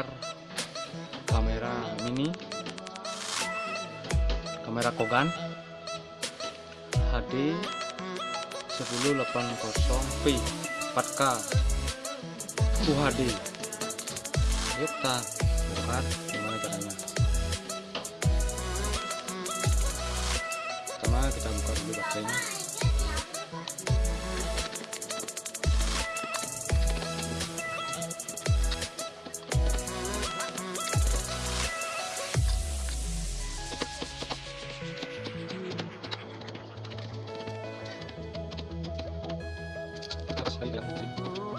membongkar kamera mini kamera Kogan HD 1080p 4K UHD kita bongkar gimana caranya. Pertama kita buka dulu baterainya Hayır yapacak.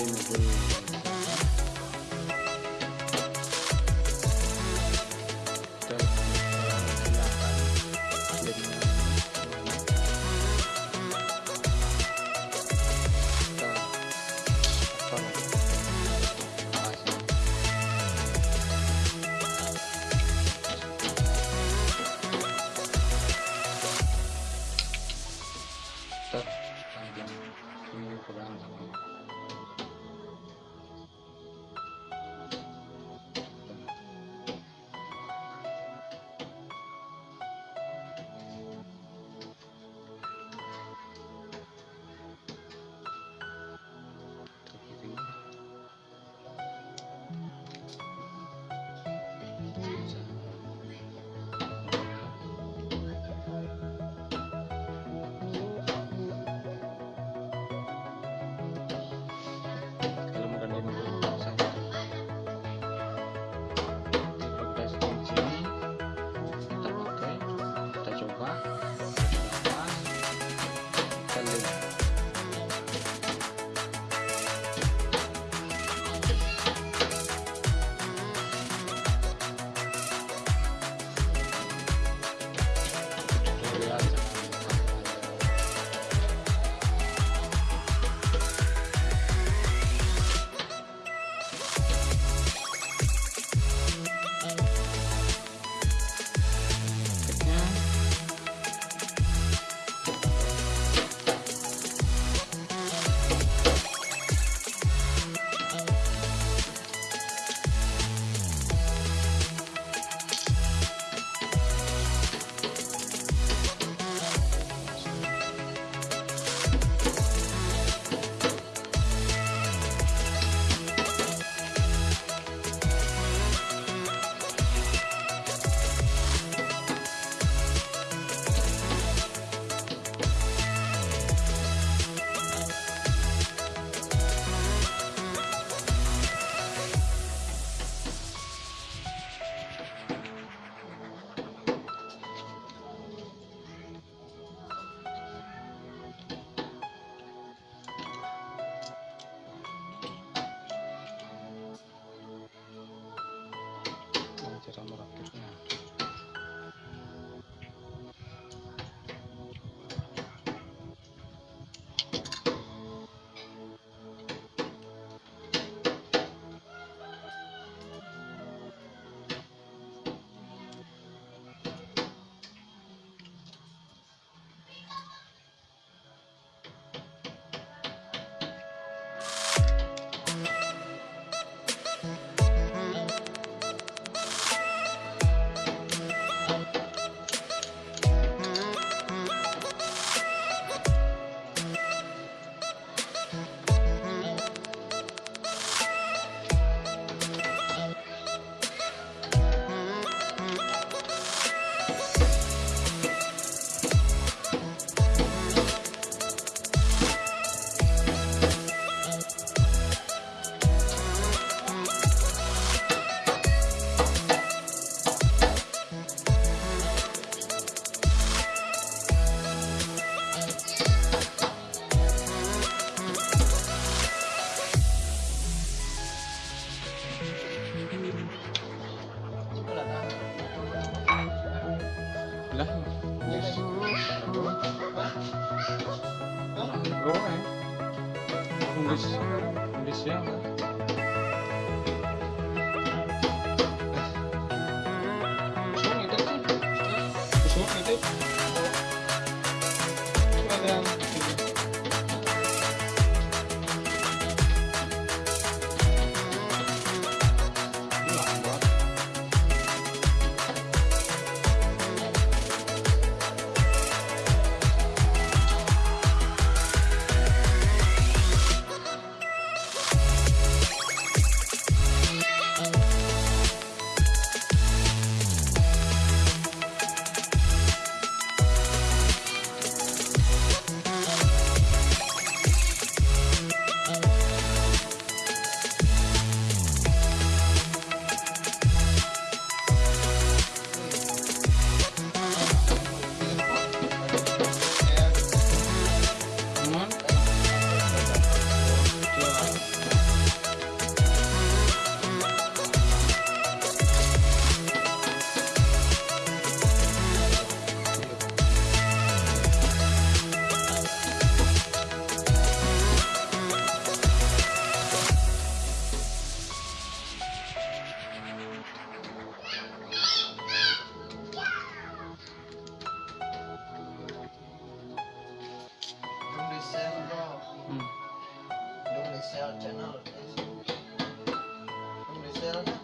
Jimmy Dean. 嬉しい。嬉しい。やん Thank you. dela.